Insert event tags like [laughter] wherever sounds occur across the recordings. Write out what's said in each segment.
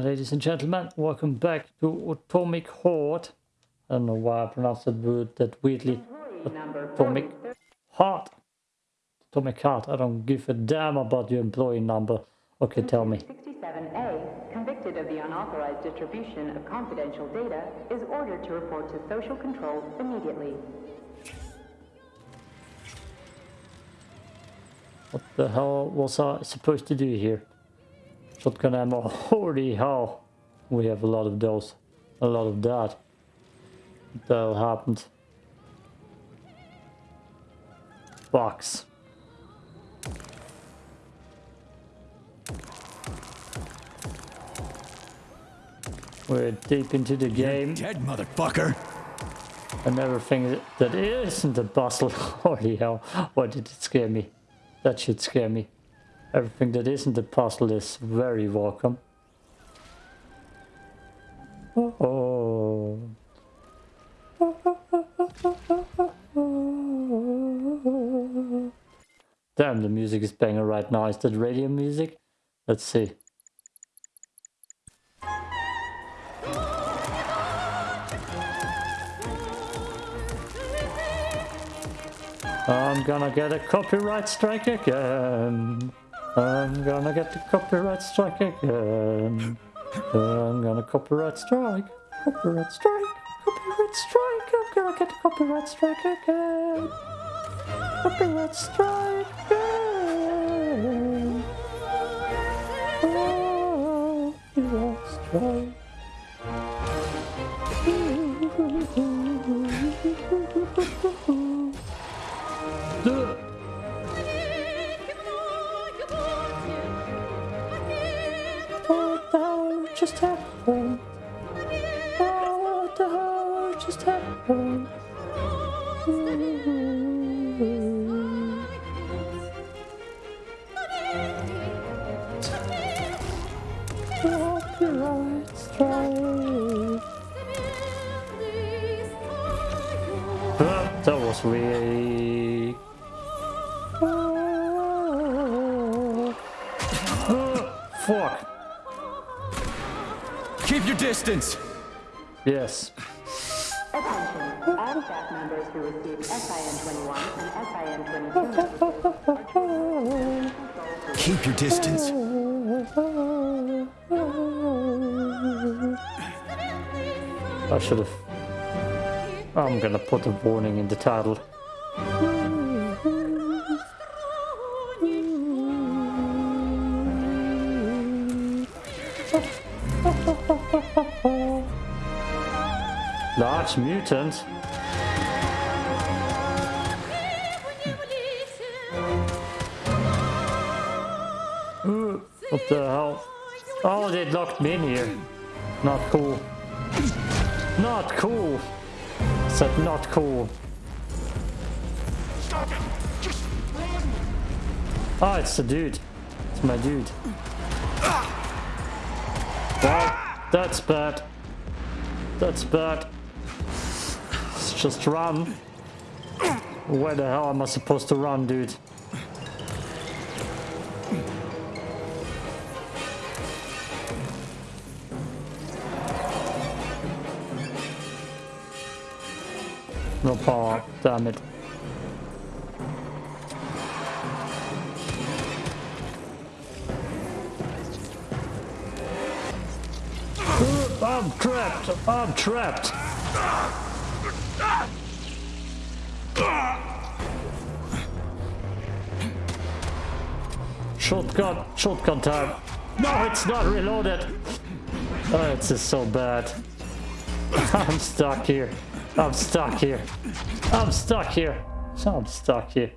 ladies and gentlemen. Welcome back to Atomic Horde. I don't know why I pronounced that word that weirdly. Atomic Heart. Atomic Heart. I don't give a damn about your employee number. Okay, tell me. 67A, convicted of the unauthorized distribution of confidential data, is ordered to report to social control immediately. What the hell was I supposed to do here? Shotgun ammo. [laughs] Holy hell. We have a lot of those. A lot of that. What hell happened? Box. We're deep into the game. You're Dead motherfucker. And everything that isn't a bustle. [laughs] Holy hell. Why did it scare me? That should scare me. Everything that isn't a puzzle is very welcome. Oh. Damn, the music is banging right now. Is that radio music? Let's see. I'm gonna get a copyright strike again. I'm gonna get the copyright strike again. I'm gonna copyright strike. Copyright strike. Copyright strike. I'm gonna get a copyright strike again. Copyright strike again. Oh, strike. That was really. Fuck. Keep your distance. Yes. Attention, all staff members who received SIN-21 and SIN-22 Keep your distance. I should have. I'm gonna put a warning in the title. Large mutant. What the hell? Oh, they locked me in here. Not cool. Not cool. Said not cool. Oh, it's the dude. It's my dude. Well, that's bad. That's bad. Let's just run. Where the hell am I supposed to run, dude? No power, damn it. I'm trapped! I'm trapped! Shotgun, shotgun time. No, it's not reloaded. Oh, it's just so bad. [laughs] I'm stuck here. I'm stuck here. I'm stuck here. I'm stuck here.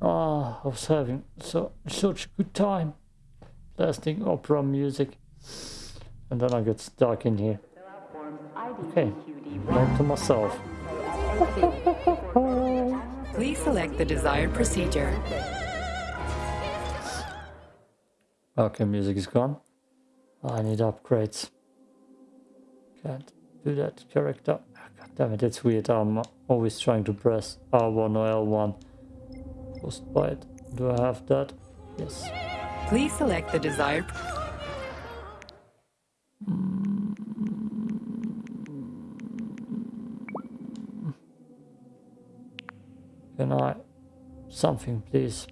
oh, [laughs] I was having so such a good time blasting opera music. And then I got stuck in here. Okay, note to myself. Please select the desired procedure. Okay, music is gone. I need upgrades. Can't do that character. Ah, God damn it, it's weird. I'm always trying to press R1 or L1 Frostbite. Do I have that? Yes. Please select the desired. Can I... Something, please.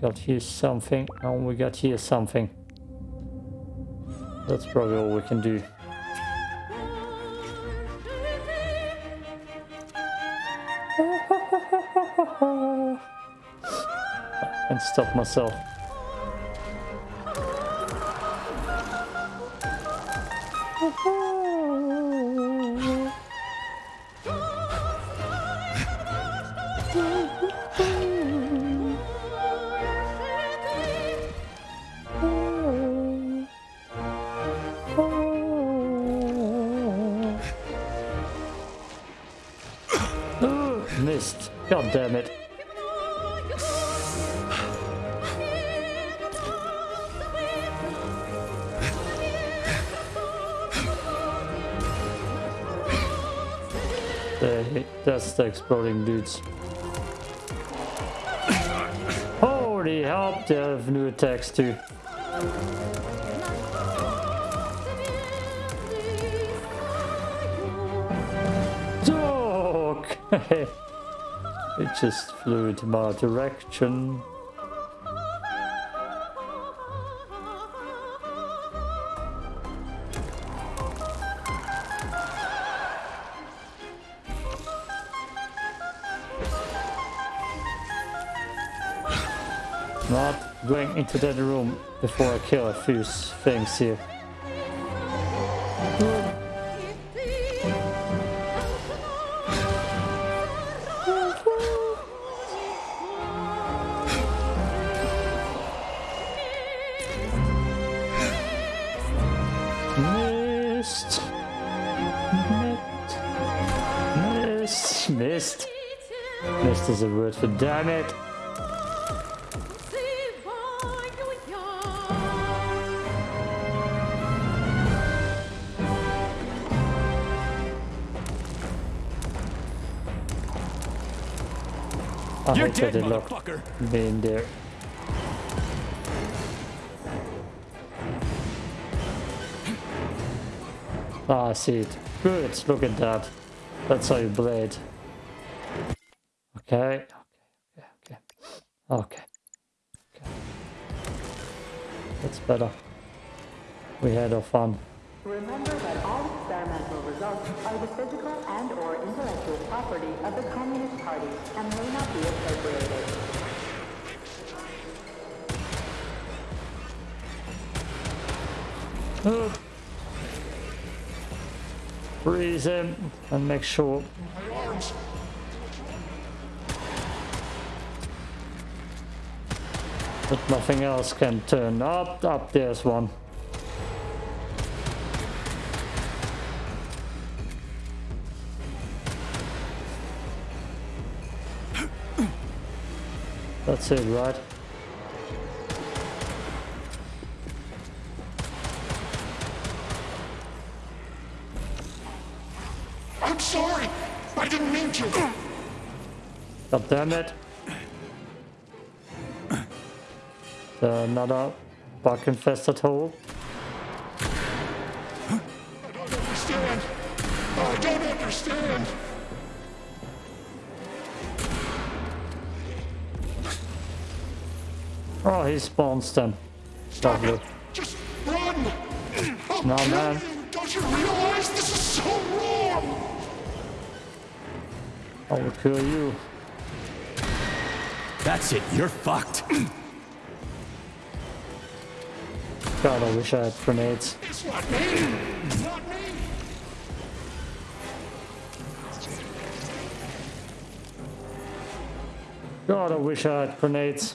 Got here something, and we got here something. That's probably all we can do. [laughs] and stop myself. God damn it. There, that's the exploding dudes. Holy help, they have new attacks too. Just flew into my direction. Not going into that room before I kill a few things here. Damn it. I You're dead, motherfucker. me in there. Ah, I see it. Good, look at that. That's how you blade. Okay, okay. Okay. That's better. We had our fun. Remember that all experimental results are the physical and or intellectual property of the Communist Party and may not be appropriated. Uh, Freeze him and make sure. That nothing else can turn up. Up there's one. That's it, right? I'm sorry. I didn't mean to. God damn it. Another bug infested hole. I don't understand. I don't understand. Oh, he spawns them. Stop Lovely. it. Just run. I'll No, kill man. Don't you realize this is so wrong? I will kill you. That's it. You're fucked. [clears throat] God, I wish I had grenades. It's not me. It's not me. God, I wish I had grenades.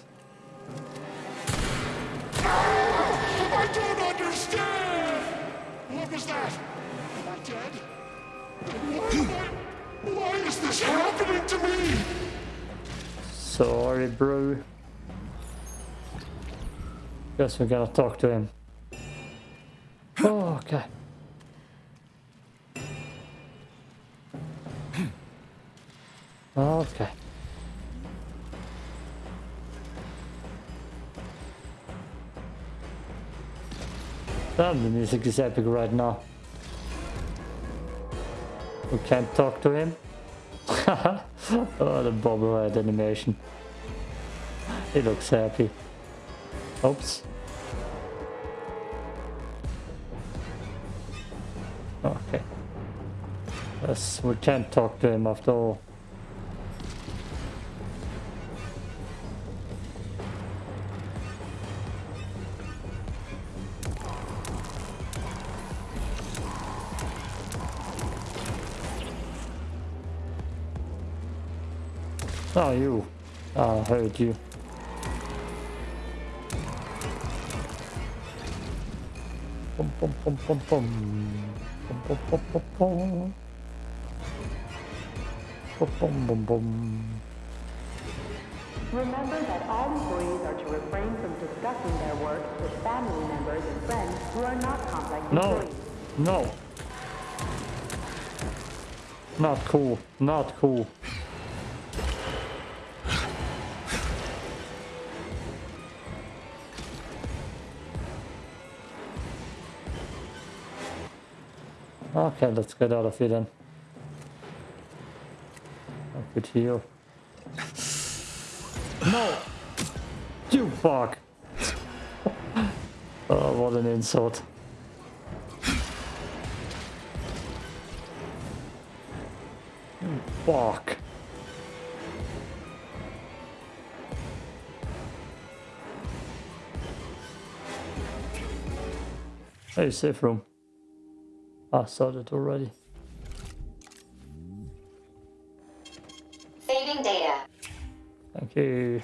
I don't understand. What was that? Am I dead? Why, why, why is this happening to me? Sorry, bro. Guess we're gonna talk to him. Oh, okay. Okay. Damn, the music is epic right now. We can't talk to him. [laughs] oh, the bobblehead animation. He looks happy. Oops. Oh, okay. Yes, we can't talk to him after all. Oh, you. Ah, I heard you. Bum, bum, bum, bum, bum. Bum, bum, bum, bum, bum. Bum, bum. Remember that all employees are to refrain from discussing their work with family members and friends who are not complex No. employees. No. Not cool. Not cool. Okay, let's get out of here then. I could heal. No! You fuck! [laughs] oh, what an insult. You fuck. Hey, safe room. I saw that already. Saving data. Thank you.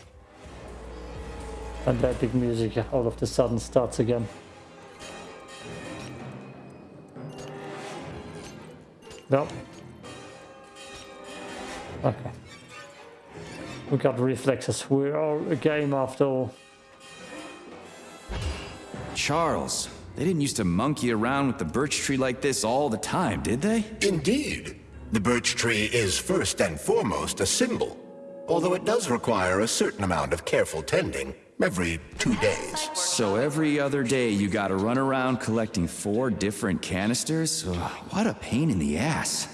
And that big music all of the sudden starts again. No. Okay. We got reflexes. We are a game after all. Charles, they didn't used to monkey around with the birch tree like this all the time, did they? Indeed. The birch tree is first and foremost a symbol, although it does require a certain amount of careful tending every two days. So every other day you gotta run around collecting four different canisters? Ugh, what a pain in the ass.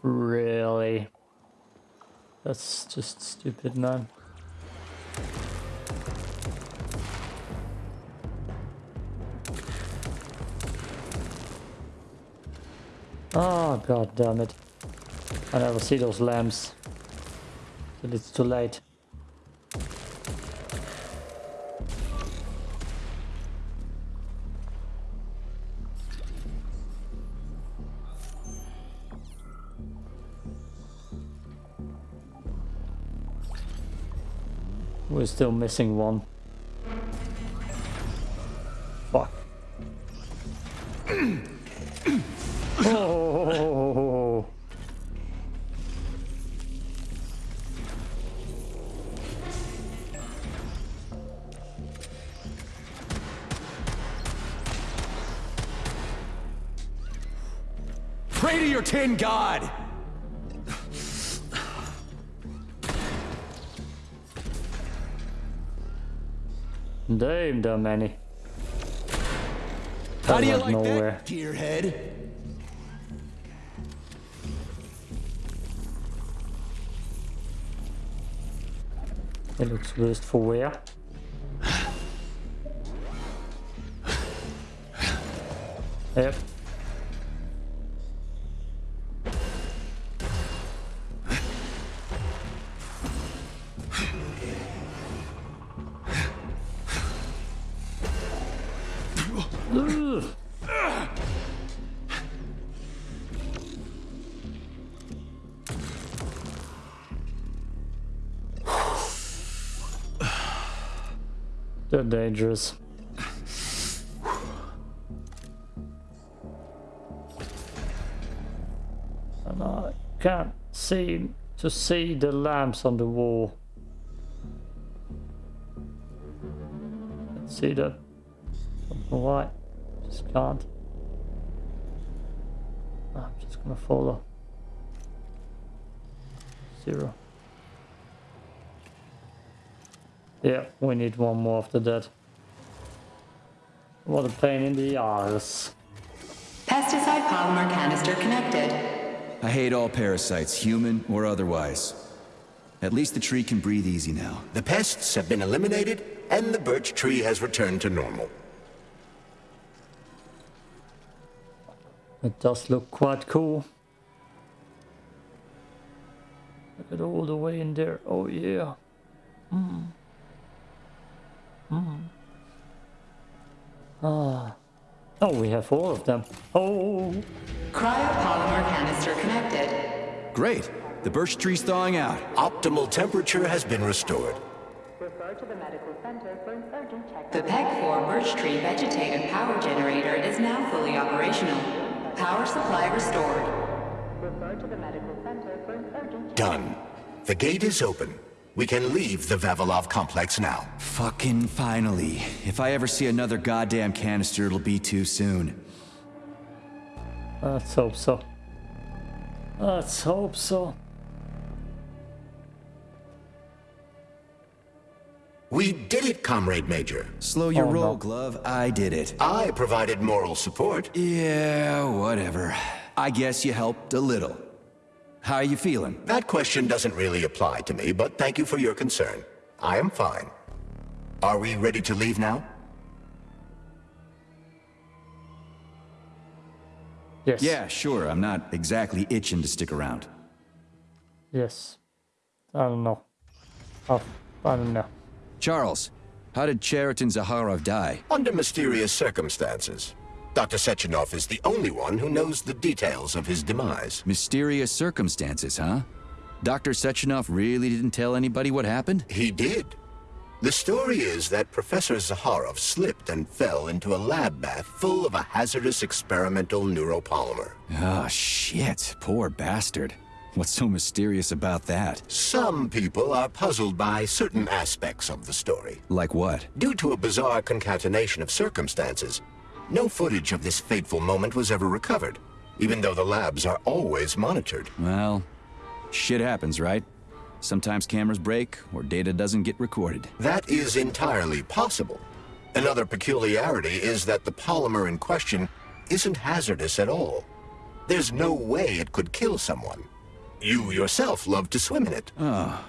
Really? That's just stupid, man. Oh, god damn it. I never see those lamps. It's too late. We're still missing one. Fuck. Oh. [laughs] Pray to your tin god! Damn, are many. How do you like nowhere. that, gearhead? It looks worst for wear. [sighs] Yep. They're dangerous. And I can't seem to see the lamps on the wall. Let's see. Something white. Just can't. I'm just gonna follow. Zero. Yeah, we need one more after that. What a pain in the ass. Pesticide polymer canister connected. I hate all parasites, human or otherwise. At least the tree can breathe easy now. The pests have been eliminated, and the birch tree has returned to normal. It does look quite cool. Look at all the way in there. Oh yeah. Hmm. Ah. Oh, we have four of them. Oh. Cryopolymer canister connected. Great! The birch tree's thawing out. Optimal temperature has been restored. Refer to the medical center for an urgent check. The PEG 4 birch tree vegetative power generator is now fully operational. Power supply restored. Refer to the medical center for an urgent check. Done. The gate is open. We can leave the Vavilov complex now. Fucking finally. If I ever see another goddamn canister, it'll be too soon. Let's hope so. Let's hope so. We did it, Comrade Major. Slow your Oh, roll, no. Glove. I did it. I provided moral support. Yeah, whatever. I guess you helped a little. How are you feeling? That question doesn't really apply to me, but thank you for your concern. I am fine. Are we ready to leave now? Yes. Yeah, sure. I'm not exactly itching to stick around. Yes. I don't know. Oh, I don't know. Charles, how did Cheriton Zakharov die? Under mysterious circumstances. Dr. Sechenov is the only one who knows the details of his demise. Mysterious circumstances, huh? Dr. Sechenov really didn't tell anybody what happened? He did. The story is that Professor Zakharov slipped and fell into a lab bath full of a hazardous experimental neuropolymer. Oh, shit. Poor bastard. What's so mysterious about that? Some people are puzzled by certain aspects of the story. Like what? Due to a bizarre concatenation of circumstances, no footage of this fateful moment was ever recovered, even though the labs are always monitored. Well, shit happens, right? Sometimes cameras break or data doesn't get recorded. That is entirely possible. Another peculiarity is that the polymer in question isn't hazardous at all. There's no way it could kill someone. You yourself love to swim in it. Oh,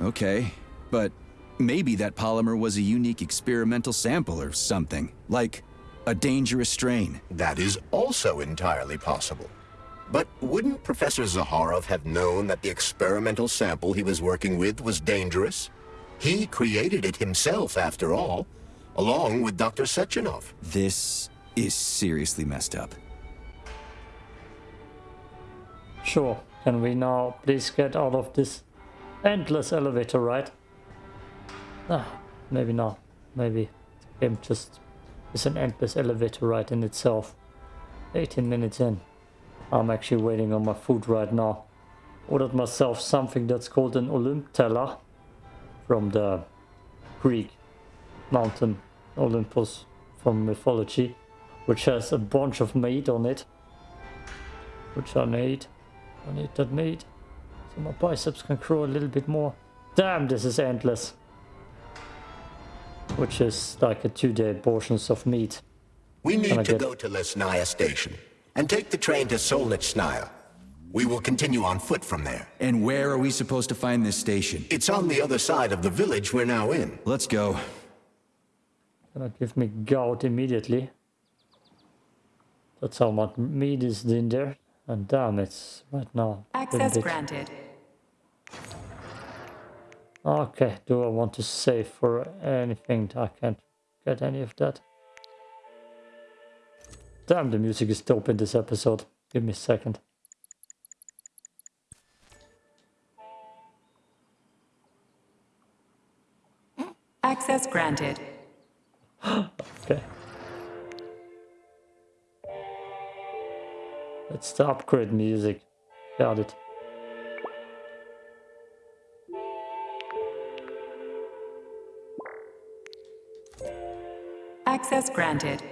okay, but maybe that polymer was a unique experimental sample or something. Like a dangerous strain. That is also entirely possible. But wouldn't Professor Zakharov have known that the experimental sample he was working with was dangerous? He created it himself, after all, along with Dr. Sechenov. This is seriously messed up. Sure. Can we now please get out of this endless elevator ride? Ah, maybe not. Maybe the game just is an endless elevator ride in itself. 18 minutes in. I'm actually waiting on my food right now. Ordered myself something that's called an Olymp teller from the Greek mountain Olympus from mythology, which has a bunch of meat on it, which I need. I need that meat. So my biceps can grow a little bit more. Damn, this is endless. Which is like a two day portions of meat. We Can I need to get- go to Lesnaya Station and take the train to Solnichnaya. We will continue on foot from there. And where are we supposed to find this station? It's on the other side of the village we're now in. Let's go. Gonna give me gout immediately. That's how much meat is in there. And damn, it's right now. a little Access bit- granted. Okay, do I want to save for anything? I can't get any of that. Damn, the music is dope in this episode. Give me a second. Access granted. [gasps] Okay. It's the upgrade music. Got it. Access granted.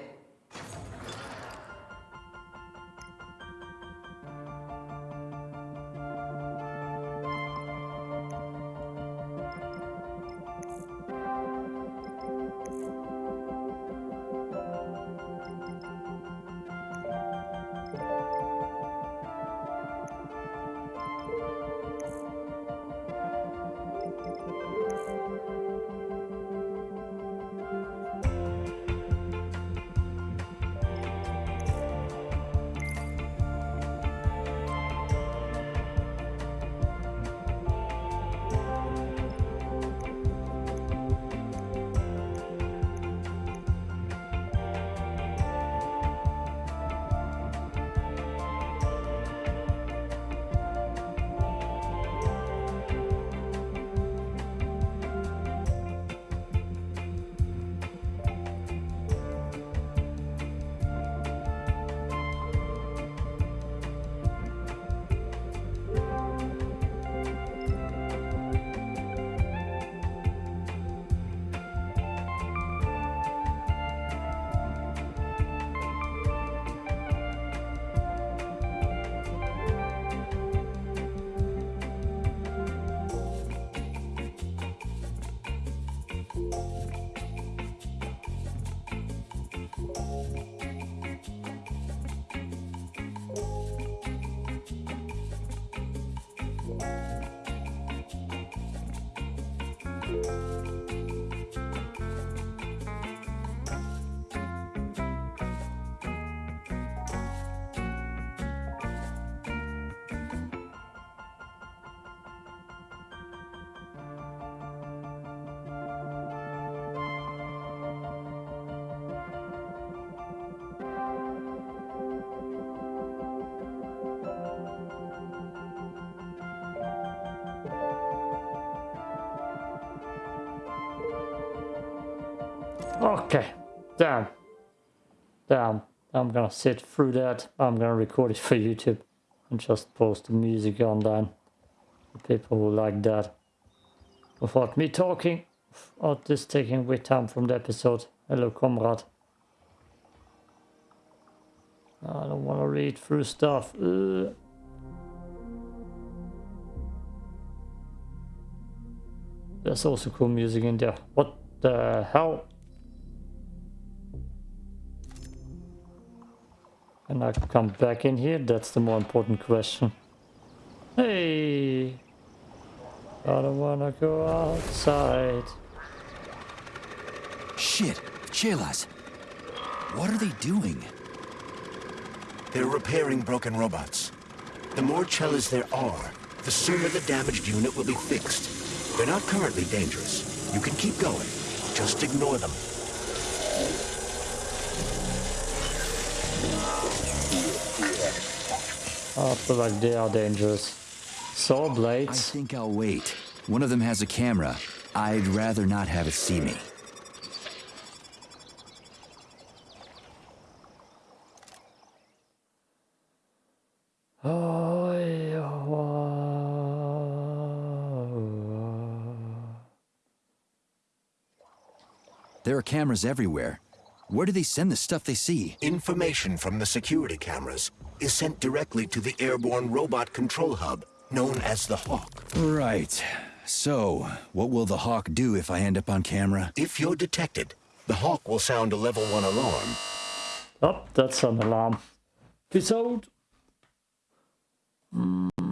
Okay, damn. Damn, I'm gonna sit through that. I'm gonna record it for YouTube and just post the music online. People who like that. Without me talking, without this taking away time from the episode. Hello, comrade. I don't wanna read through stuff. Ugh. There's also cool music in there. What the hell? And I come back in here? That's the more important question. Hey! I don't wanna go outside. Shit, Pchelas. What are they doing? They're repairing broken robots. The more Pchelas there are, the sooner the damaged unit will be fixed. They're not currently dangerous. You can keep going. Just ignore them. I feel like they are dangerous. Saw blades. I think I'll wait. One of them has a camera. I'd rather not have it see me. Oh, yeah. There are cameras everywhere. Where do they send the stuff they see? Information from the security cameras is sent directly to the airborne robot control hub, known as the Hawk. Right. So, what will the Hawk do if I end up on camera? If you're detected, the Hawk will sound a level 1 alarm Oh, that's an alarm. Peace out.